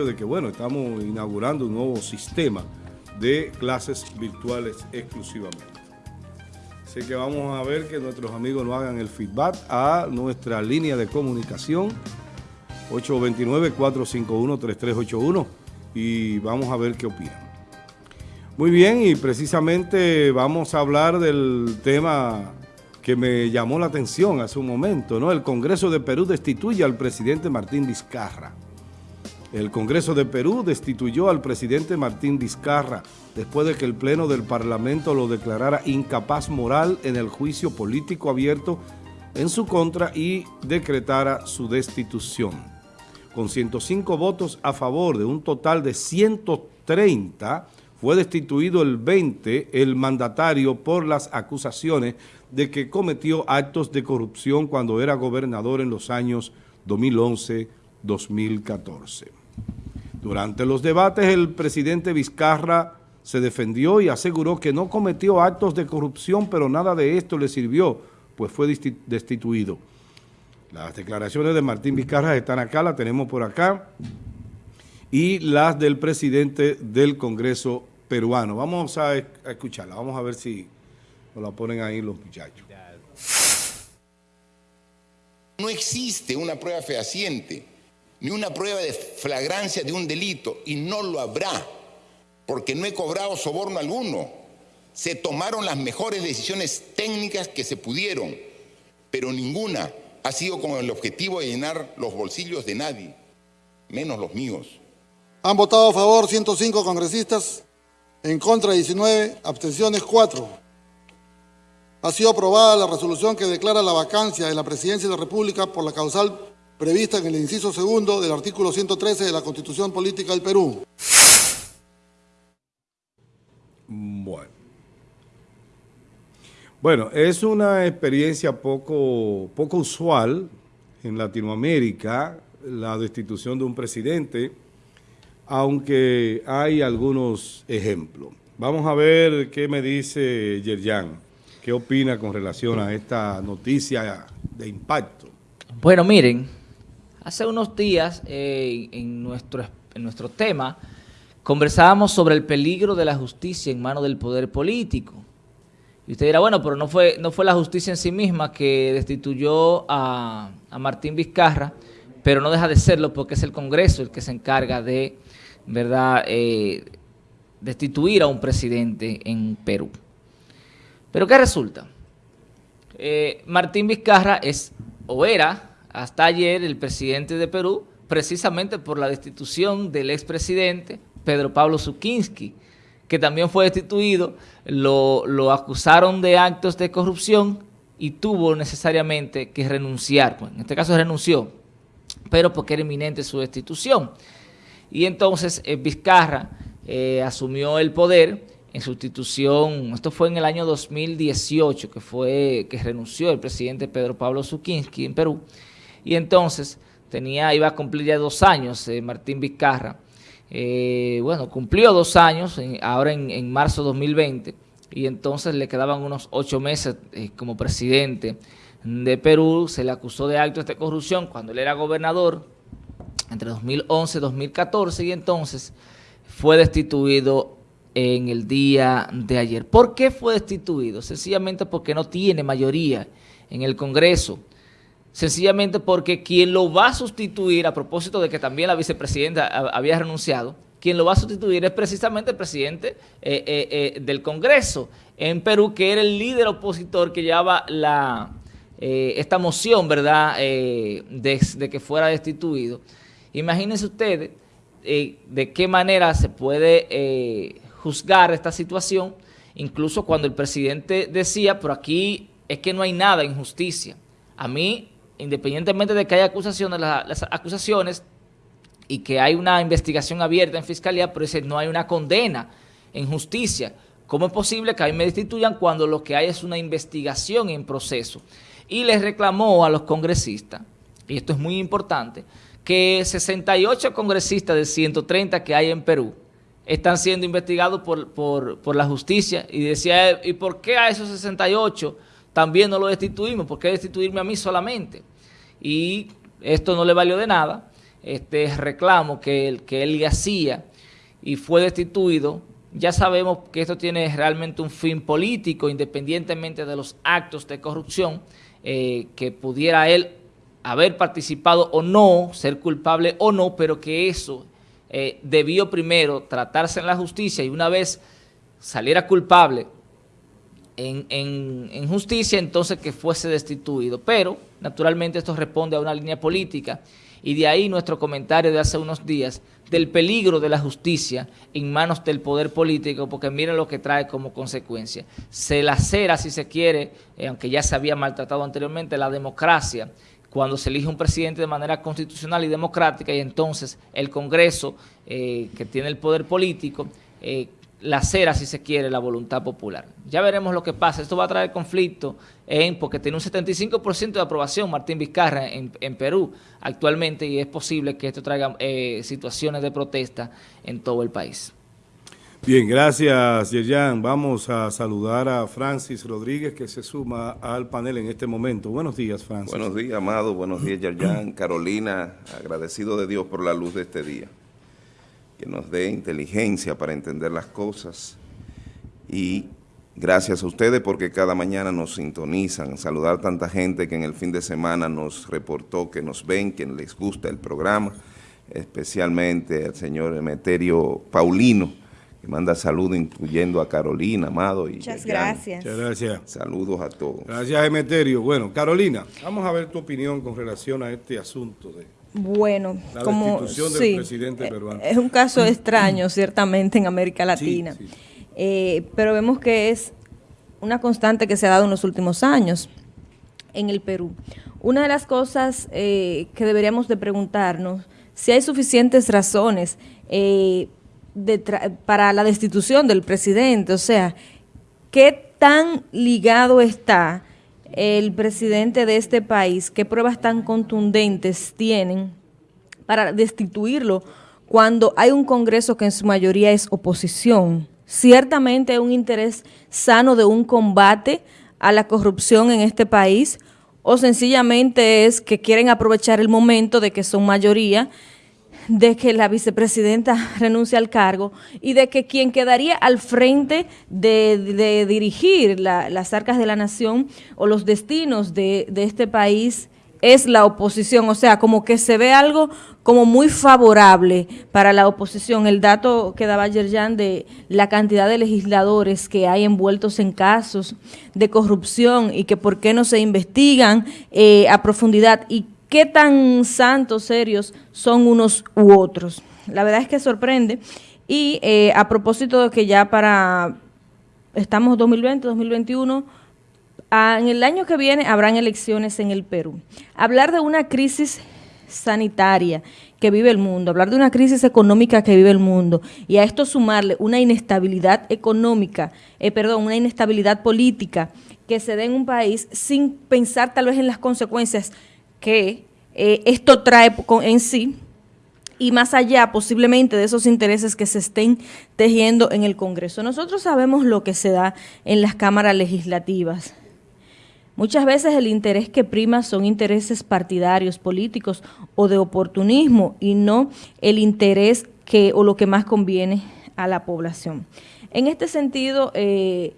de que, bueno, estamos inaugurando un nuevo sistema de clases virtuales exclusivamente. Así que vamos a ver que nuestros amigos nos hagan el feedback a nuestra línea de comunicación 829-451-3381 y vamos a ver qué opinan. Muy bien, y precisamente vamos a hablar del tema que me llamó la atención hace un momento, ¿no? El Congreso de Perú destituye al presidente Martín Vizcarra. El Congreso de Perú destituyó al presidente Martín Vizcarra después de que el Pleno del Parlamento lo declarara incapaz moral en el juicio político abierto en su contra y decretara su destitución. Con 105 votos a favor de un total de 130, fue destituido el 20 el mandatario por las acusaciones de que cometió actos de corrupción cuando era gobernador en los años 2011-2014. Durante los debates, el presidente Vizcarra se defendió y aseguró que no cometió actos de corrupción, pero nada de esto le sirvió, pues fue destituido. Las declaraciones de Martín Vizcarra están acá, las tenemos por acá, y las del presidente del Congreso peruano. Vamos a, escucharla, vamos a ver si nos la ponen ahí los muchachos. No existe una prueba fehaciente ni una prueba de flagrancia de un delito, y no lo habrá, porque no he cobrado soborno alguno. Se tomaron las mejores decisiones técnicas que se pudieron, pero ninguna ha sido con el objetivo de llenar los bolsillos de nadie, menos los míos. Han votado a favor 105 congresistas, en contra 19, abstenciones 4. Ha sido aprobada la resolución que declara la vacancia de la presidencia de la República por la causal prevista en el inciso segundo del artículo 113 de la Constitución Política del Perú. Bueno. Bueno, es una experiencia poco, poco usual en Latinoamérica, la destitución de un presidente, aunque hay algunos ejemplos. Vamos a ver qué me dice Yerjan, qué opina con relación a esta noticia de impacto. Bueno, miren, Hace unos días, eh, en, nuestro, en nuestro tema, conversábamos sobre el peligro de la justicia en manos del poder político. Y usted dirá, bueno, pero no fue, no fue la justicia en sí misma que destituyó a, Martín Vizcarra, pero no deja de serlo porque es el Congreso el que se encarga de, ¿verdad?, eh, destituir a un presidente en Perú. Pero ¿qué resulta? Eh, Martín Vizcarra es, o era, hasta ayer el presidente de Perú, precisamente por la destitución del expresidente Pedro Pablo Zukinski, que también fue destituido, lo, acusaron de actos de corrupción y tuvo necesariamente que renunciar. en este caso renunció, pero porque era inminente su destitución. Y entonces eh, Vizcarra eh, asumió el poder en sustitución, esto fue en el año 2018, que fue que renunció el presidente Pedro Pablo Zukinski en Perú, y entonces tenía, iba a cumplir ya dos años eh, Martín Vizcarra. Eh, bueno, cumplió dos años, ahora en, marzo de 2020, y entonces le quedaban unos ocho meses eh, como presidente de Perú. Se le acusó de actos de corrupción cuando él era gobernador entre 2011 y 2014, y entonces fue destituido en el día de ayer. ¿Por qué fue destituido? Sencillamente porque no tiene mayoría en el Congreso sencillamente porque quien lo va a sustituir, a propósito de que también la vicepresidenta había renunciado, quien lo va a sustituir es precisamente el presidente eh, eh, eh, del Congreso en Perú, que era el líder opositor que llevaba la, esta moción, ¿verdad?, de, que fuera destituido. Imagínense ustedes de qué manera se puede juzgar esta situación, incluso cuando el presidente decía, pero aquí es que no hay nada en justicia. A mí independientemente de que haya acusaciones, las, acusaciones y que hay una investigación abierta en fiscalía, pero no hay una condena en justicia. ¿Cómo es posible que a mí me destituyan cuando lo que hay es una investigación en proceso? Y les reclamó a los congresistas, y esto es muy importante, que 68 congresistas de 130 que hay en Perú están siendo investigados por, por, por la justicia y decía, ¿y por qué a esos 68 también no lo destituimos? ¿Por qué destituirme a mí solamente? y esto no le valió de nada. este reclamo que él, que él le hacía y fue destituido, ya sabemos que esto tiene realmente un fin político, independientemente de los actos de corrupción eh, que pudiera él haber participado o no, ser culpable o no, pero que eso eh, debió primero tratarse en la justicia y una vez saliera culpable en, justicia, entonces que fuese destituido. Pero, naturalmente, esto responde a una línea política y de ahí nuestro comentario de hace unos días del peligro de la justicia en manos del poder político, porque miren lo que trae como consecuencia. Se lacera, si se quiere, eh, aunque ya se había maltratado anteriormente, la democracia, cuando se elige un presidente de manera constitucional y democrática y entonces el Congreso, eh, que tiene el poder político, eh, la cera, si se quiere, la voluntad popular. Ya veremos lo que pasa. Esto va a traer conflicto en, porque tiene un 75% de aprobación Martín Vizcarra en, Perú actualmente y es posible que esto traiga eh, situaciones de protesta en todo el país. Bien, gracias Yerjan. Vamos a saludar a Francis Rodríguez que se suma al panel en este momento. Buenos días, Francis. Buenos días, Amado. Buenos días, Yerjan. Carolina, agradecido de Dios por la luz de este día que nos dé inteligencia para entender las cosas y gracias a ustedes porque cada mañana nos sintonizan, saludar a tanta gente que en el fin de semana nos reportó que nos ven, que les gusta el programa, especialmente al señor Emeterio Paulino, que manda saludos incluyendo a Carolina, Amado. Y Muchas gracias. Muchas gracias. Saludos a todos. Gracias, Emeterio. Bueno, Carolina, vamos a ver tu opinión con relación a este asunto de bueno, como sí, presidente peruano. es un caso extraño ciertamente en América Latina, eh, pero vemos que es una constante que se ha dado en los últimos años en el Perú. Una de las cosas eh, que deberíamos de preguntarnos, si hay suficientes razones eh, para la destitución del presidente, o sea, ¿qué tan ligado está el presidente de este país, qué pruebas tan contundentes tienen para destituirlo cuando hay un Congreso que en su mayoría es oposición. Ciertamente hay un interés sano de un combate a la corrupción en este país o sencillamente es que quieren aprovechar el momento de que son mayoría de que la vicepresidenta renuncie al cargo y de que quien quedaría al frente de, dirigir las arcas de la nación o los destinos de, este país es la oposición, o sea, como que se ve algo como muy favorable para la oposición. El dato que daba Yerjan de la cantidad de legisladores que hay envueltos en casos de corrupción y que por qué no se investigan eh, a profundidad y qué tan santos, serios son unos u otros. La verdad es que sorprende. Y eh, a propósito de que ya para, estamos 2020, 2021, en el año que viene habrán elecciones en el Perú. Hablar de una crisis sanitaria que vive el mundo, hablar de una crisis económica que vive el mundo y a esto sumarle una inestabilidad económica, eh, perdón, una inestabilidad política que se dé en un país sin pensar tal vez en las consecuencias que eh, esto trae en sí y más allá posiblemente de esos intereses que se estén tejiendo en el Congreso. Nosotros sabemos lo que se da en las cámaras legislativas. Muchas veces el interés que prima son intereses partidarios, políticos o de oportunismo y no el interés que o lo que más conviene a la población. En este sentido, eh,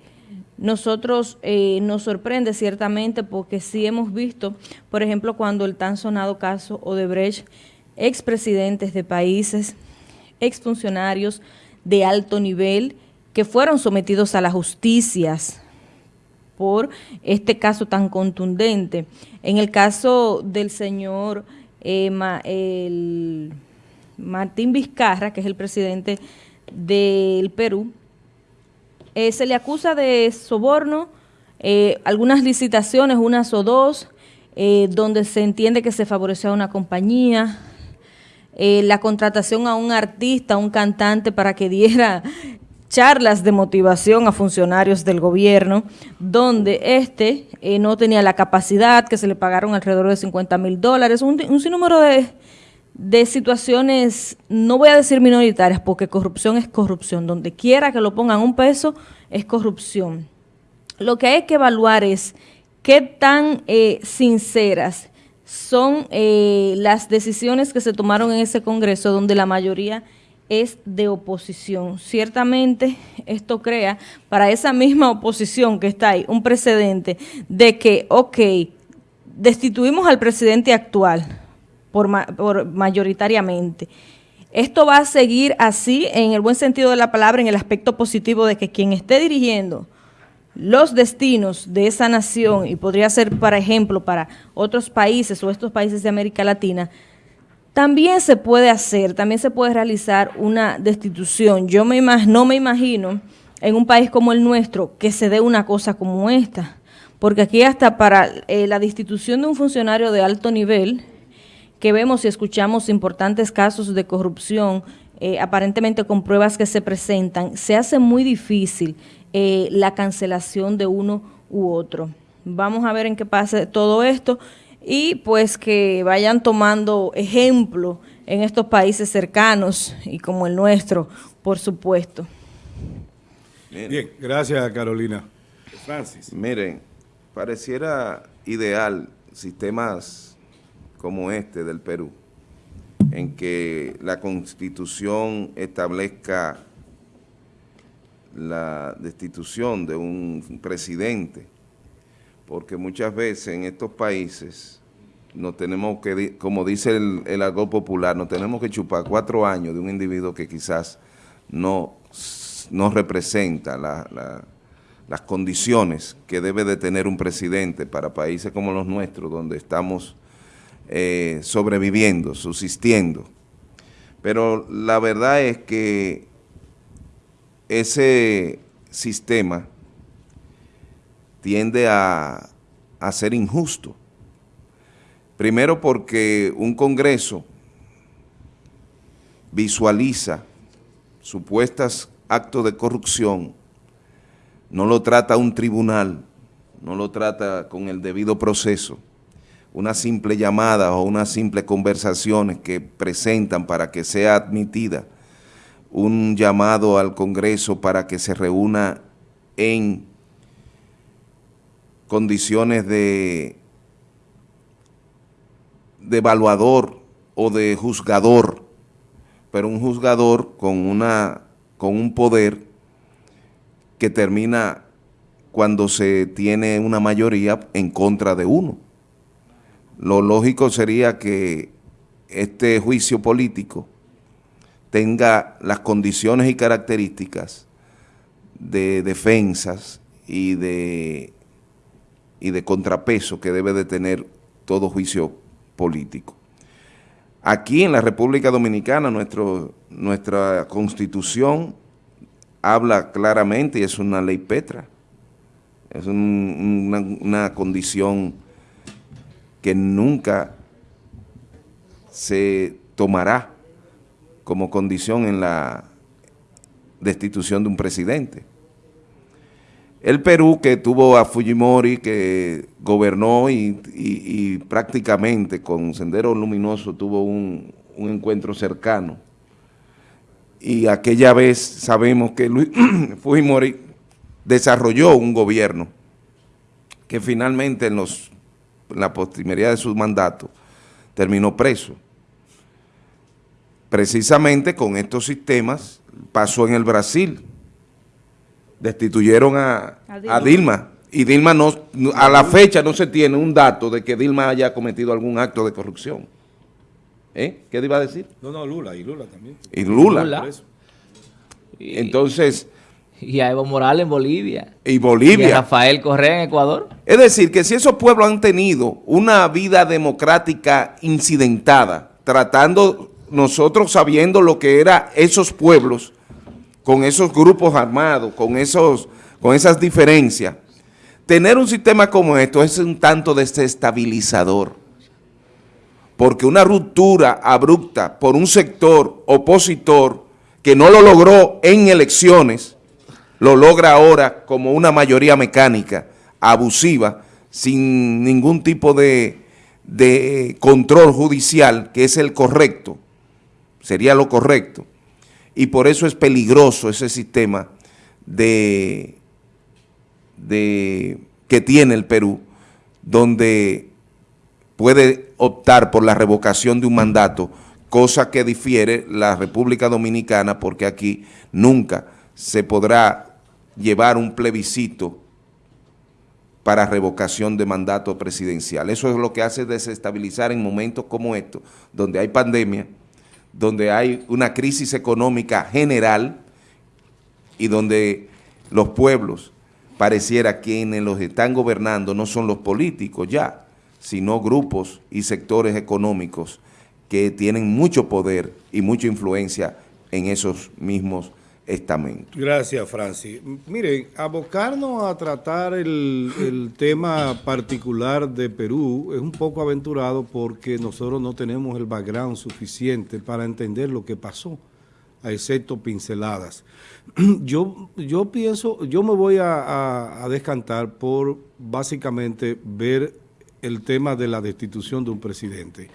nosotros eh, nos sorprende ciertamente porque sí hemos visto, por ejemplo, cuando el tan sonado caso Odebrecht, expresidentes de países, exfuncionarios de alto nivel que fueron sometidos a las justicias por este caso tan contundente. En el caso del señor eh, Martín Vizcarra, que es el presidente del Perú, eh, se le acusa de soborno, eh, algunas licitaciones, unas o dos, eh, donde se entiende que se favoreció a una compañía, la contratación a un artista, a un cantante para que diera charlas de motivación a funcionarios del gobierno, donde este no tenía la capacidad, que se le pagaron alrededor de 50 mil dólares, un, un sinnúmero de, de situaciones, no voy a decir minoritarias, porque corrupción es corrupción. Donde quiera que lo pongan un peso, es corrupción. Lo que hay que evaluar es qué tan eh, sinceras son eh, las decisiones que se tomaron en ese Congreso donde la mayoría es de oposición. Ciertamente esto crea para esa misma oposición que está ahí un precedente de que, ok, destituimos al presidente actual por, por mayoritariamente. Esto va a seguir así en el buen sentido de la palabra, en el aspecto positivo de que quien esté dirigiendo los destinos de esa nación, y podría ser, por ejemplo, para otros países o estos países de América Latina, también se puede hacer, también se puede realizar una destitución. Yo me no me imagino en un país como el nuestro que se dé una cosa como esta, porque aquí hasta para eh, la destitución de un funcionario de alto nivel, que vemos y escuchamos importantes casos de corrupción, eh, aparentemente con pruebas que se presentan, se hace muy difícil eh, la cancelación de uno u otro. Vamos a ver en qué pasa todo esto y pues que vayan tomando ejemplo en estos países cercanos y como el nuestro, por supuesto. Bien, gracias Carolina. Francis. Miren, pareciera ideal sistemas como este del Perú, en que la Constitución establezca la destitución de un presidente, porque muchas veces en estos países no tenemos que, como dice el, el algo popular, no tenemos que chupar cuatro años de un individuo que quizás no, no representa las condiciones que debe de tener un presidente para países como los nuestros, donde estamos eh, sobreviviendo, subsistiendo. Pero la verdad es que ese sistema tiende a, ser injusto. Primero porque un Congreso visualiza supuestos actos de corrupción, no lo trata un tribunal, no lo trata con el debido proceso, una simple llamada o una simple conversaciones que presentan para que sea admitida un llamado al Congreso para que se reúna en condiciones de, de evaluador o de juzgador, pero un juzgador con, una, con un poder que termina cuando se tiene una mayoría en contra de uno. Lo lógico sería que este juicio político tenga las condiciones y características de defensas y de, y de contrapeso que debe de tener todo juicio político. Aquí en la República Dominicana nuestro, nuestra constitución habla claramente y es una ley petra, es una, una condición que nunca se tomará como condición en la destitución de un presidente. El Perú, que tuvo a Fujimori, que gobernó y, prácticamente con Sendero Luminoso tuvo un, encuentro cercano. Y aquella vez sabemos que Fujimori desarrolló un gobierno que finalmente en, los, la postrimería de su mandato terminó preso precisamente con estos sistemas pasó en el Brasil. Destituyeron a, Dilma. Y Dilma no, a la fecha no se tiene un dato de que Dilma haya cometido algún acto de corrupción. ¿Eh? ¿Qué iba a decir? No, no, Lula, y Lula también. Y Lula. Entonces... Y a Evo Morales en Bolivia. Y Bolivia. Y a Rafael Correa en Ecuador. Es decir, que si esos pueblos han tenido una vida democrática incidentada, tratando nosotros sabiendo lo que eran esos pueblos, con esos grupos armados, con, esos, con esas diferencias, tener un sistema como esto es un tanto desestabilizador, porque una ruptura abrupta por un sector opositor que no lo logró en elecciones, lo logra ahora como una mayoría mecánica, abusiva, sin ningún tipo de, de control judicial, que es el correcto, sería lo correcto. Y por eso es peligroso ese sistema de, de, que tiene el Perú, donde puede optar por la revocación de un mandato, cosa que difiere la República Dominicana porque aquí nunca se podrá llevar un plebiscito para revocación de mandato presidencial. Eso es lo que hace desestabilizar en momentos como estos, donde hay pandemia, donde hay una crisis económica general y donde los pueblos pareciera quienes los están gobernando no son los políticos ya, sino grupos y sectores económicos que tienen mucho poder y mucha influencia en esos mismos estamentos. Gracias, Francis. Miren, abocarnos a tratar el, tema particular de Perú es un poco aventurado porque nosotros no tenemos el background suficiente para entender lo que pasó, a excepto pinceladas. Yo, yo pienso, yo me voy a descantar por básicamente ver el tema de la destitución de un presidente.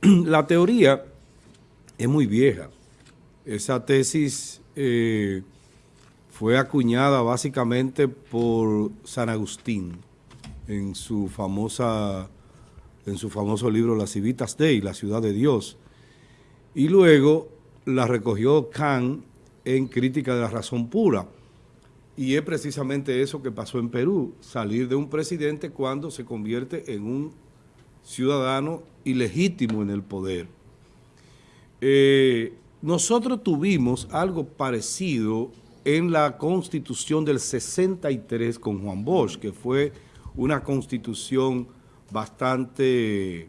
La teoría es muy vieja. Esa tesis eh, fue acuñada básicamente por San Agustín en su famosa en su famoso libro Las Civitas Dei, La Ciudad de Dios. Y luego la recogió Kant en Crítica de la Razón Pura. Y es precisamente eso que pasó en Perú, salir de un presidente cuando se convierte en un ciudadano ilegítimo en el poder. Eh, nosotros tuvimos algo parecido en la Constitución del 63 con Juan Bosch, que fue una constitución bastante,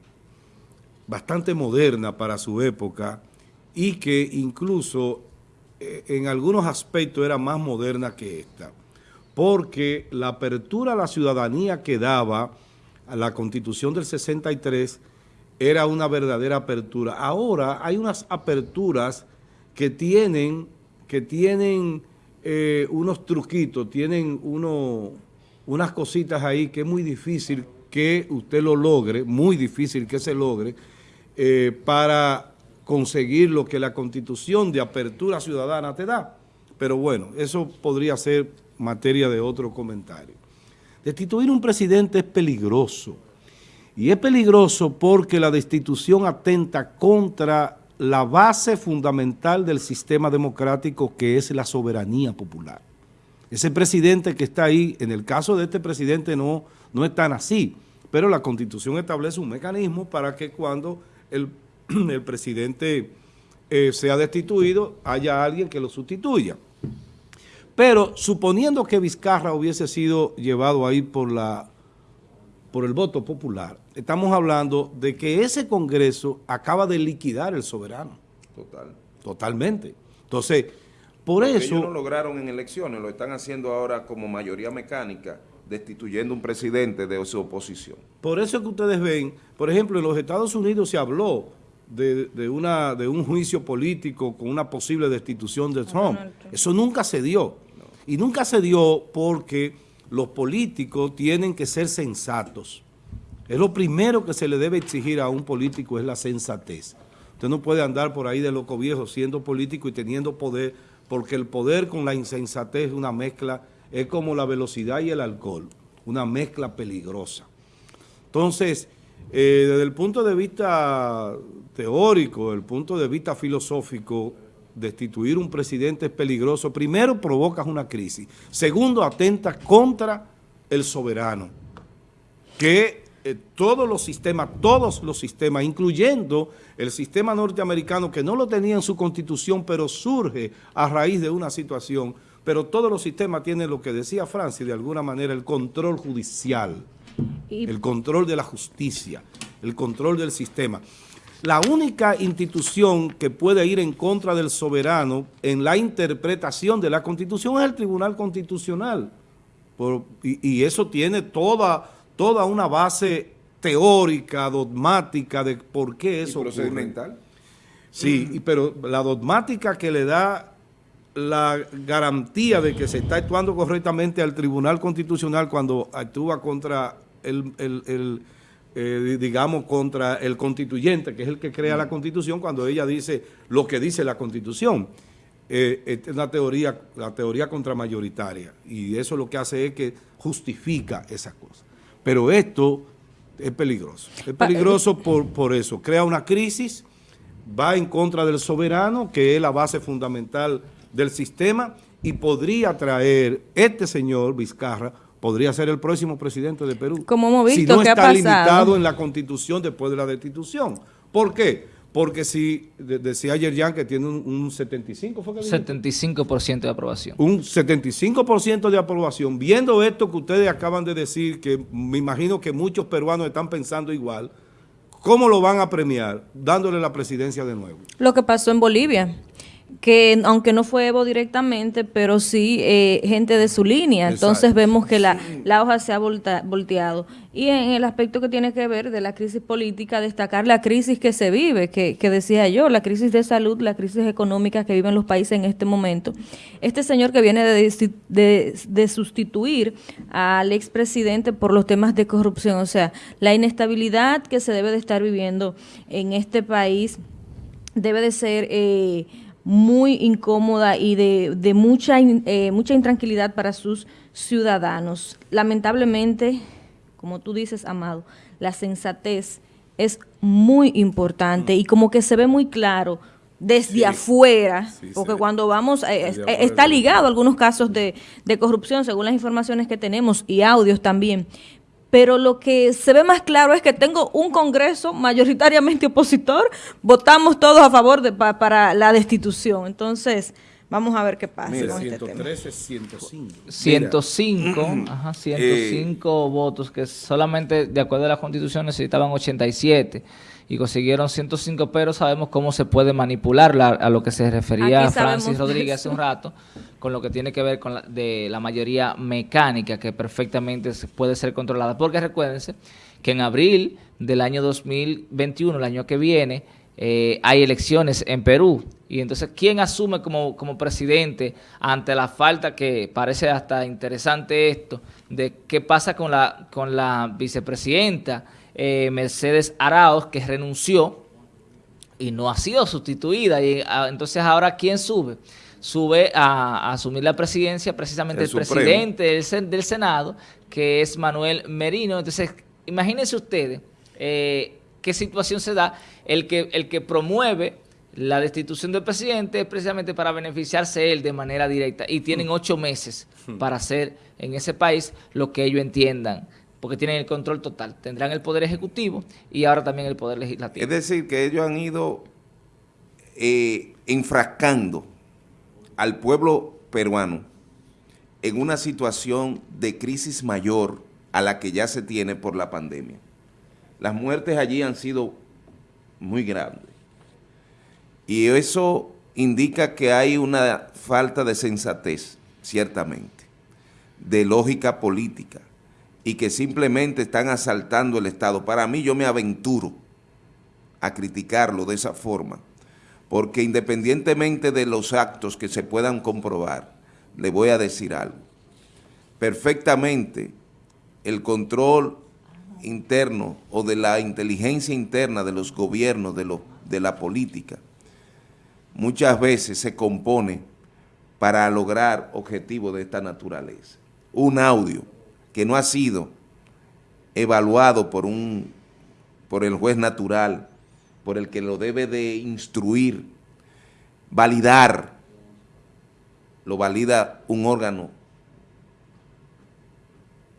bastante moderna para su época y que incluso eh, en algunos aspectos era más moderna que esta, porque la apertura a la ciudadanía que daba a la Constitución del 63 era una verdadera apertura. Ahora hay unas aperturas que tienen, que tienen eh, unos truquitos, tienen unas cositas ahí que es muy difícil que usted lo logre, muy difícil que se logre, eh, para conseguir lo que la Constitución de apertura ciudadana te da. Pero bueno, eso podría ser materia de otro comentario. Destituir un presidente es peligroso y es peligroso porque la destitución atenta contra la base fundamental del sistema democrático que es la soberanía popular. Ese presidente que está ahí, en el caso de este presidente no, no es tan así, pero la Constitución establece un mecanismo para que cuando el, el presidente eh, sea destituido, haya alguien que lo sustituya. Pero suponiendo que Vizcarra hubiese sido llevado ahí por la por el voto popular, estamos hablando de que ese Congreso acaba de liquidar el soberano. Total. Totalmente. Entonces, por Porque eso... Ellos no lograron en elecciones, lo están haciendo ahora como mayoría mecánica, destituyendo un presidente de su oposición. Por eso es que ustedes ven, por ejemplo, en los Estados Unidos se habló de, de, una, de un juicio político con una posible destitución de Trump. Eso nunca se dio. No. Y nunca se dio porque los políticos tienen que ser sensatos. Es lo primero que se le debe exigir a un político es la sensatez. Usted no puede andar por ahí de loco viejo siendo político y teniendo poder, porque el poder con la insensatez es una mezcla, es como la velocidad y el alcohol, una mezcla peligrosa. Entonces, eh, desde el punto de vista teórico, desde el punto de vista filosófico, destituir un presidente es peligroso. Primero, provocas una crisis. Segundo, atentas contra el soberano, que eh, todos los sistemas, todos los sistemas, incluyendo el sistema norteamericano, que no lo tenía en su constitución, pero surge a raíz de una situación, pero todos los sistemas tienen lo que decía Francis, de alguna manera, el control judicial, el control de la justicia, el control del sistema. La única institución que puede ir en contra del soberano en la interpretación de la Constitución es el Tribunal Constitucional. Por, y, y, eso tiene toda, toda una base teórica, dogmática de por qué eso ¿Y procedimental? ocurre. Sí, y, pero la dogmática que le da la garantía de que se está actuando correctamente al Tribunal Constitucional cuando actúa contra el, el, el eh, digamos, contra el constituyente, que es el que crea la Constitución, cuando ella dice lo que dice la Constitución. Eh, es una teoría, la teoría contramayoritaria, y eso lo que hace es que justifica esas cosas. Pero esto es peligroso. Es peligroso por, por eso. Crea una crisis, va en contra del soberano, que es la base fundamental del sistema, y podría traer este señor Vizcarra, podría ser el próximo presidente de Perú. Como hemos visto, si no ¿qué está ha limitado en la constitución después de la destitución. ¿Por qué? Porque si, de- decía ayer Jan que tiene un, un 75, ¿fue que dijo? 75% de aprobación. un 75% de aprobación, viendo esto que ustedes acaban de decir, que me imagino que muchos peruanos están pensando igual, ¿cómo lo van a premiar? Dándole la presidencia de nuevo. Lo que pasó en Bolivia, que aunque no fue Evo directamente, pero sí eh, gente de su línea. Entonces vemos que la, la hoja se ha volta- volteado. Y en el aspecto que tiene que ver de la crisis política, destacar la crisis que se vive, que, que decía yo, la crisis de salud, la crisis económica que viven los países en este momento. Este señor que viene de, de sustituir al expresidente por los temas de corrupción, o sea, la inestabilidad que se debe de estar viviendo en este país debe de ser eh, muy incómoda y de, de mucha, eh, mucha intranquilidad para sus ciudadanos. Lamentablemente, como tú dices, Amado, la sensatez es muy importante y como que se ve muy claro desde Sí. afuera, Sí, porque cuando vamos, eh, eh, está ligado a algunos casos de, de corrupción, según las informaciones que tenemos, y audios también. Pero lo que se ve más claro es que tengo un Congreso mayoritariamente opositor, votamos todos a favor de, pa- para la destitución. Entonces, vamos a ver qué pasa Mira, con este tema. 113, 105. 105, ajá, 105 votos, que solamente de acuerdo a la constitución necesitaban 87 y consiguieron 105, pero sabemos cómo se puede manipular la- a lo que se refería Francis Rodríguez hace un rato, con lo que tiene que ver con la, de la mayoría mecánica que perfectamente puede ser controlada. Porque recuérdense que en abril del año 2021, el año que viene, eh, hay elecciones en Perú. Y entonces, ¿quién asume como, como presidente ante la falta que parece hasta interesante esto de qué pasa con la, con la vicepresidenta eh, Mercedes Arauz, que renunció y no ha sido sustituida? Y ah, entonces, ¿ahora quién sube? Sube a, a asumir la presidencia precisamente El presidente del, del Senado, que es Manuel Merino. Entonces, imagínense ustedes eh, qué situación se da. El que, el que promueve la destitución del presidente es precisamente para beneficiarse él de manera directa. Y tienen ocho meses para hacer en ese país lo que ellos entiendan, porque tienen el control total. Tendrán el poder ejecutivo y ahora también el poder legislativo. Es decir, que ellos han ido eh, enfrascando al pueblo peruano en una situación de crisis mayor a la que ya se tiene por la pandemia. Las muertes allí han sido muy grandes. Y eso indica que hay una falta de sensatez, ciertamente, de lógica política, y que simplemente están asaltando el Estado. Para mí, yo me aventuro a criticarlo de esa forma, porque independientemente de los actos que se puedan comprobar, le voy a decir algo. Perfectamente el control interno o de la inteligencia interna de los gobiernos, de, los, de la política, muchas veces se compone para lograr objetivos de esta naturaleza. Un audio que no ha sido evaluado por, un, por el juez natural, por el que lo debe de instruir, validar, lo valida un órgano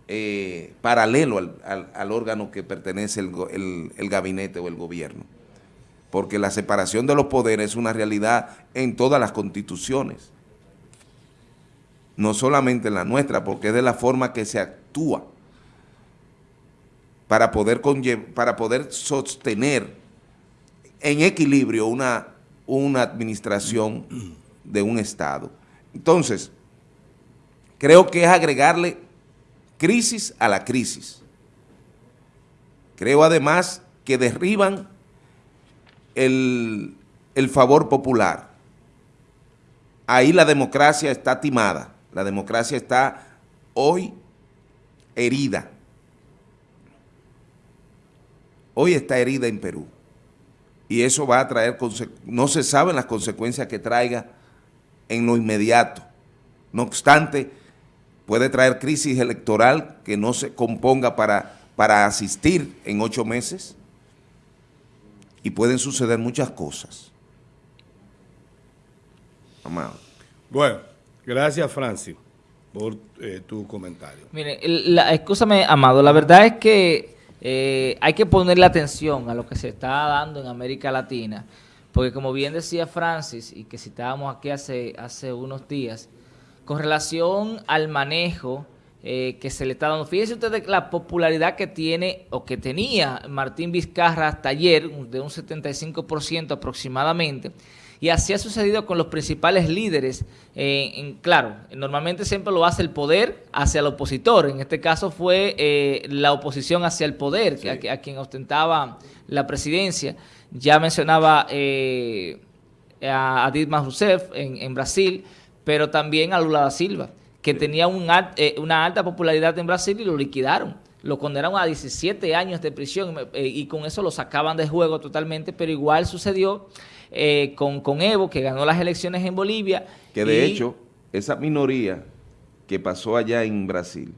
eh, paralelo al, al- al órgano que pertenece el, el- el gabinete o el gobierno. Porque la separación de los poderes es una realidad en todas las constituciones. No solamente en la nuestra, porque es de la forma que se actúa para poder, para poder sostener en equilibrio una, una administración de un Estado. Entonces, creo que es agregarle crisis a la crisis. Creo además que derriban el, el favor popular. Ahí la democracia está timada, la democracia está hoy herida. Hoy está herida en Perú. Y eso va a traer, no se saben las consecuencias que traiga en lo inmediato. No obstante, puede traer crisis electoral que no se componga para para asistir en ocho meses y pueden suceder muchas cosas. Amado. Bueno, gracias Francis por eh, tu comentario. Mire, la, escúchame, Amado, la verdad es que eh, hay que ponerle atención a lo que se está dando en América Latina, porque como bien decía Francis, y que citábamos aquí hace, hace unos días, con relación al manejo eh, que se le está dando, fíjense ustedes la popularidad que tiene o que tenía Martín Vizcarra hasta ayer, de un 75% aproximadamente, y así ha sucedido con los principales líderes. eh, en, claro, normalmente siempre lo hace el poder hacia el opositor. En este caso fue eh, la oposición hacia el poder, que a, a quien ostentaba la presidencia. Ya mencionaba eh, a, a Dilma Rousseff en, en Brasil, pero también a Lula da Silva, que tenía un eh, una alta popularidad en Brasil y lo liquidaron. Lo condenaron a 17 años de prisión eh, y con eso lo sacaban de juego totalmente, pero igual sucedió eh, con, con Evo, que ganó las elecciones en Bolivia. Que de y- hecho, esa minoría que pasó allá en Brasil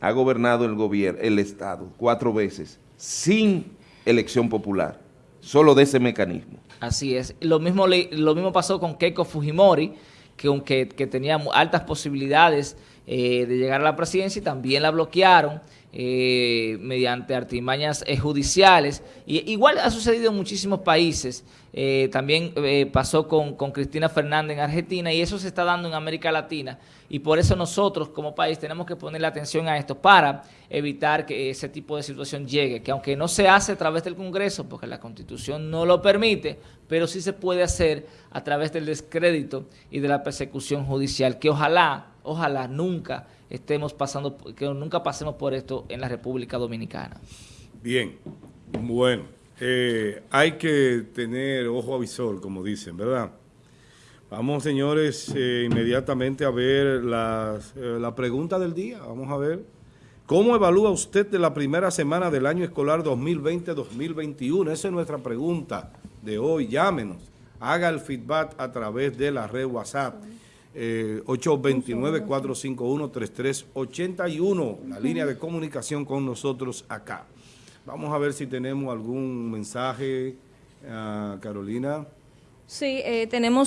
ha gobernado el gobierno, el Estado, cuatro veces, sin elección popular, solo de ese mecanismo. Así es. Lo mismo, lo mismo pasó con Keiko Fujimori, que aunque que tenía altas posibilidades eh, de llegar a la presidencia y también la bloquearon eh, mediante artimañas eh, judiciales. Y, igual ha sucedido en muchísimos países. Eh, también pasó con, con Cristina Fernández en Argentina y eso se está dando en América Latina. Y por eso nosotros como país tenemos que ponerle atención a esto para evitar que ese tipo de situación llegue, que aunque no se hace a través del Congreso, porque la Constitución no lo permite, pero sí se puede hacer a través del descrédito y de la persecución judicial, que ojalá, ojalá nunca estemos pasando, que nunca pasemos por esto en la República Dominicana. Bien, bueno, eh, hay que tener ojo avisor, como dicen, ¿verdad? Vamos, señores, eh, inmediatamente a ver las, eh, la pregunta del día. Vamos a ver. ¿Cómo evalúa usted de la primera semana del año escolar 2020-2021? Esa es nuestra pregunta de hoy. Llámenos. Haga el feedback a través de la red WhatsApp. Eh, 829-451-3381, la línea de comunicación con nosotros acá. Vamos a ver si tenemos algún mensaje, ah, Carolina. Sí, eh, tenemos